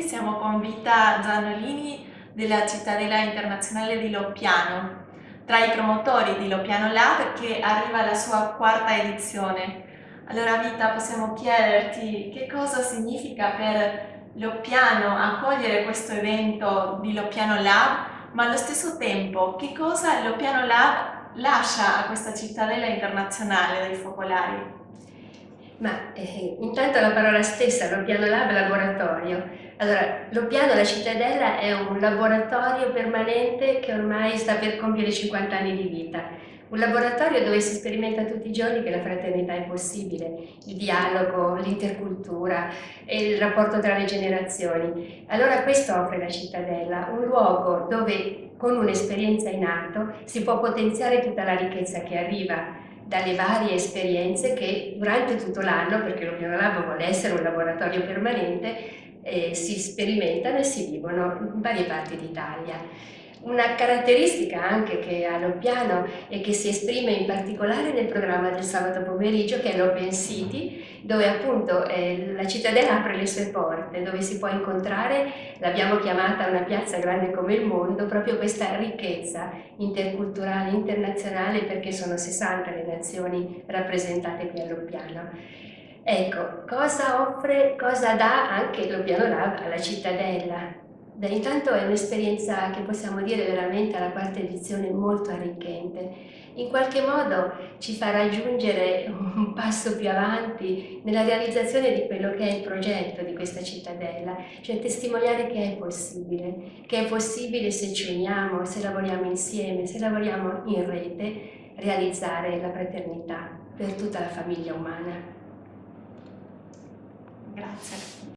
Nicola Zanolini della Cittadella Internazionale di Loppiano, tra i promotori di Loppiano Lab che arriva alla sua quarta edizione. Allora Vita possiamo chiederti che cosa significa per Loppiano accogliere questo evento di Loppiano Lab, ma allo stesso tempo che cosa Loppiano Lab lascia a questa cittadella internazionale dei focolari? Ma eh, intanto la parola stessa, Loppiano Lab, laboratorio. Allora, Loppiano, la cittadella, è un laboratorio permanente che ormai sta per compiere 50 anni di vita un laboratorio dove si sperimenta tutti i giorni che la fraternità è possibile, il dialogo, l'intercultura e il rapporto tra le generazioni. Allora questo offre la cittadella, un luogo dove con un'esperienza in atto si può potenziare tutta la ricchezza che arriva dalle varie esperienze che durante tutto l'anno, perché l'Opiano Lab vuole essere un laboratorio permanente, eh, si sperimentano e si vivono in varie parti d'Italia. Una caratteristica anche che ha l'Oppiano e che si esprime in particolare nel programma del sabato pomeriggio che è l'Open City dove appunto eh, la cittadella apre le sue porte, dove si può incontrare, l'abbiamo chiamata una piazza grande come il mondo, proprio questa ricchezza interculturale, internazionale perché sono 60 le nazioni rappresentate qui all'Oppiano. Ecco, cosa offre, cosa dà anche l'Oppiano Lab alla cittadella? Beh, intanto è un'esperienza che possiamo dire veramente alla quarta edizione molto arricchente. In qualche modo ci fa raggiungere un passo più avanti nella realizzazione di quello che è il progetto di questa cittadella, cioè testimoniare che è possibile, che è possibile se ci uniamo, se lavoriamo insieme, se lavoriamo in rete, realizzare la fraternità per tutta la famiglia umana. Grazie.